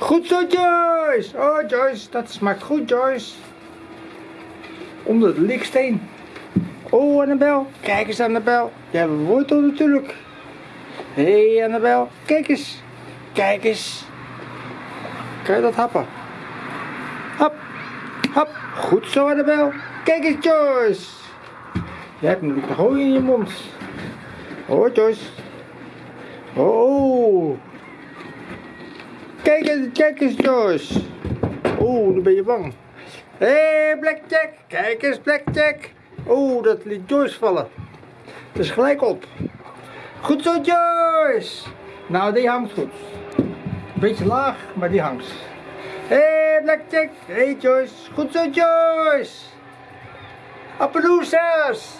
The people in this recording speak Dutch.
Goed zo, Joyce. Oh, Joyce, dat smaakt goed, Joyce. Onder de liksteen. Oh, Annabel. Kijk eens, Annabel. Jij hebt een wortel natuurlijk. Hé, hey, Annabel. Kijk eens. Kijk eens. Kan je dat happen? Hap. Hap. Goed zo, Annabel. Kijk eens, Joyce. Jij hebt nog hooi in je mond. Oh, Joyce. Oh. Kijk eens, kijk eens, Joyce. Oeh, nu ben je bang. Hé, hey, Blackjack. Kijk eens, Blackjack. Oeh, dat liet Joyce vallen. Dus gelijk op. Goed zo, Joyce. Nou, die hangt goed. Beetje laag, maar die hangt. Hé, hey, Blackjack. Hé, hey, Joyce. Goed zo, Joyce. Appaloosas.